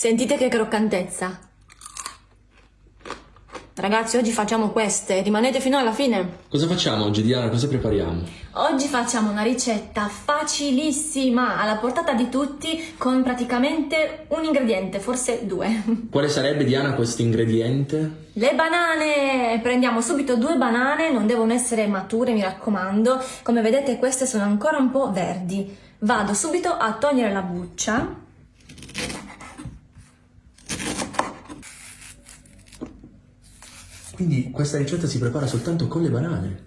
Sentite che croccantezza. Ragazzi, oggi facciamo queste, rimanete fino alla fine. Cosa facciamo oggi, Diana? Cosa prepariamo? Oggi facciamo una ricetta facilissima, alla portata di tutti, con praticamente un ingrediente, forse due. Quale sarebbe, Diana, questo ingrediente? Le banane! Prendiamo subito due banane, non devono essere mature, mi raccomando. Come vedete queste sono ancora un po' verdi. Vado subito a togliere la buccia Quindi questa ricetta si prepara soltanto con le banane.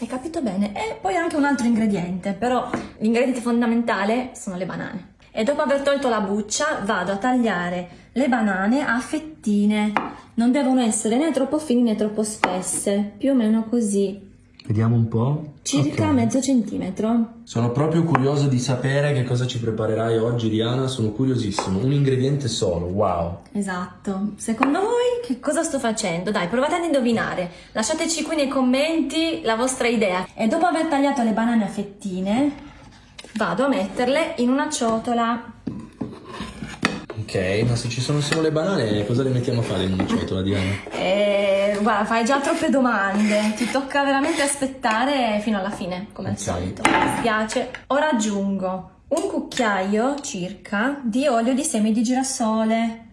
Hai capito bene? E poi anche un altro ingrediente, però l'ingrediente fondamentale sono le banane. E dopo aver tolto la buccia vado a tagliare le banane a fettine. Non devono essere né troppo fini né troppo spesse, più o meno così. Vediamo un po'. Circa okay. mezzo centimetro. Sono proprio curioso di sapere che cosa ci preparerai oggi, Diana. Sono curiosissimo. Un ingrediente solo, wow. Esatto. Secondo voi che cosa sto facendo? Dai, provate ad indovinare. Lasciateci qui nei commenti la vostra idea. E dopo aver tagliato le banane a fettine, vado a metterle in una ciotola. Ok, ma se ci sono solo le banane, cosa le mettiamo a fare in una ciotola, Diana? Eh, guarda, fai già troppe domande. Ti tocca veramente aspettare fino alla fine, come okay. al solito. Mi spiace. Ora aggiungo un cucchiaio circa di olio di semi di girasole.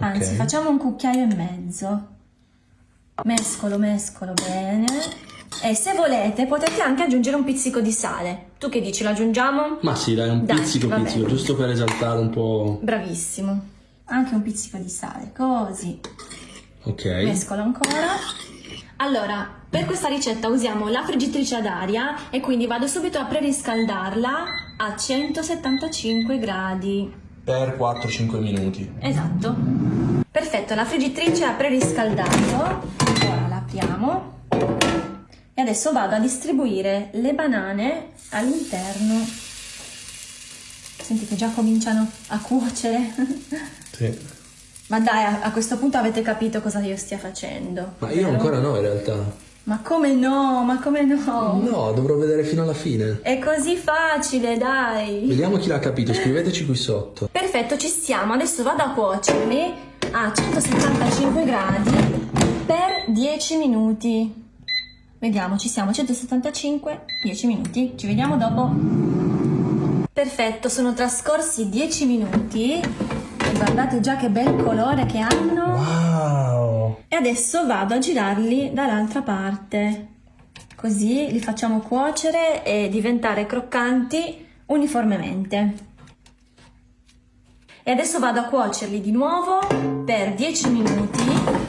Anzi, okay. facciamo un cucchiaio e mezzo. Mescolo, mescolo bene. E se volete potete anche aggiungere un pizzico di sale. Tu che dici, lo aggiungiamo? Ma sì, dai, un dai, pizzico pizzico, bene. giusto per esaltare un po'. Bravissimo. Anche un pizzico di sale, così. Ok. Mescolo ancora. Allora, per questa ricetta usiamo la friggitrice ad aria e quindi vado subito a preriscaldarla a 175 gradi. Per 4-5 minuti. Esatto. Perfetto, la friggitrice ha preriscaldato. Ora la apriamo e adesso vado a distribuire le banane all'interno. Senti che già cominciano a cuocere. Sì. ma dai a, a, questo punto avete capito cosa io stia facendo. Ma io ancora no in realtà. Ma come no? Ma come no? No dovrò vedere fino alla fine. È così facile dai. Vediamo chi l'ha capito scriveteci qui sotto. Perfetto ci stiamo adesso vado a cuocerli. A 175 gradi per 10 minuti Vediamo, ci siamo, 175, 10 minuti. Ci vediamo dopo. Perfetto, sono trascorsi 10 minuti. Guardate già che bel colore che hanno. Wow! E adesso vado a girarli dall'altra parte. Così li facciamo cuocere e diventare croccanti uniformemente. E adesso vado a cuocerli di nuovo per 10 minuti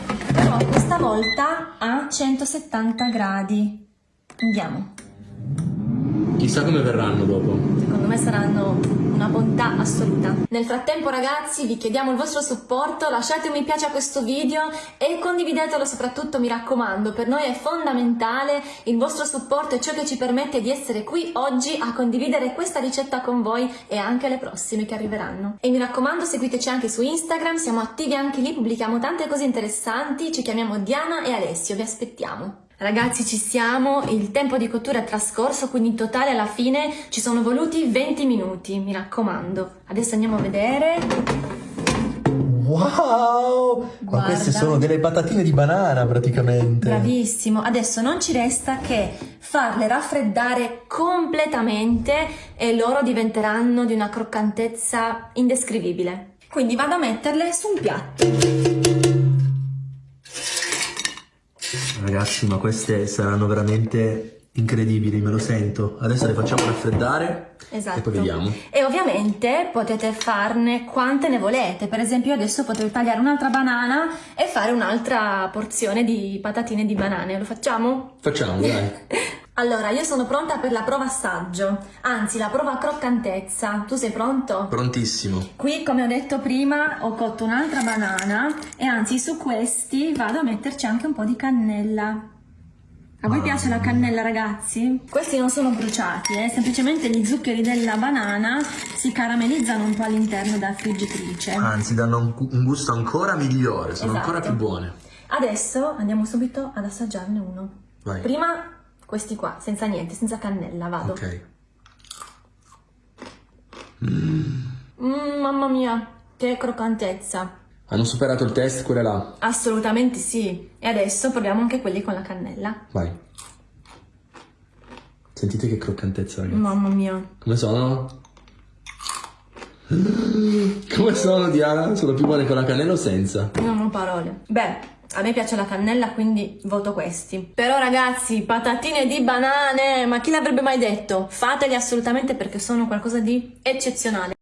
volta a 170 gradi. Andiamo. Chissà come verranno dopo. Secondo me saranno una bontà assoluta. Nel frattempo ragazzi vi chiediamo il vostro supporto, lasciate un mi piace a questo video e condividetelo soprattutto mi raccomando, per noi è fondamentale, il vostro supporto è ciò che ci permette di essere qui oggi a condividere questa ricetta con voi e anche le prossime che arriveranno. E mi raccomando seguiteci anche su Instagram, siamo attivi anche lì, pubblichiamo tante cose interessanti, ci chiamiamo Diana e Alessio, vi aspettiamo. Ragazzi ci siamo, il tempo di cottura è trascorso, quindi in totale alla fine ci sono voluti 20 minuti, mi raccomando. Adesso andiamo a vedere. Wow! Ma queste sono delle patatine di banana praticamente. Bravissimo, adesso non ci resta che farle raffreddare completamente e loro diventeranno di una croccantezza indescrivibile. Quindi vado a metterle su un piatto. Ragazzi, ma queste saranno veramente incredibili, me lo sento. Adesso le facciamo raffreddare esatto. e poi vediamo. E ovviamente potete farne quante ne volete. Per esempio adesso potete tagliare un'altra banana e fare un'altra porzione di patatine di banane. Lo facciamo? Facciamo, dai. Allora, io sono pronta per la prova assaggio, anzi la prova croccantezza. Tu sei pronto? Prontissimo. Qui, come ho detto prima, ho cotto un'altra banana e anzi su questi vado a metterci anche un po' di cannella. A voi piace la cannella ragazzi? Questi non sono bruciati, eh? semplicemente gli zuccheri della banana si caramellizzano un po' all'interno della friggitrice. Anzi danno un gusto ancora migliore, sono esatto. ancora più buone. Adesso andiamo subito ad assaggiarne uno. Vai. Prima questi qua, senza niente, senza cannella, vado. Ok. Mm. Mm, mamma mia. Che croccantezza. Hanno superato il test quelle là. Assolutamente sì. E adesso proviamo anche quelli con la cannella. Vai. Sentite che croccantezza, ragazzi. Mamma mia. Come sono? Come sono, Diana? Sono più buone con la cannella o senza? Non ho parole. Beh, a me piace la cannella, quindi voto questi. Però ragazzi, patatine di banane, ma chi l'avrebbe mai detto? Fateli assolutamente perché sono qualcosa di eccezionale.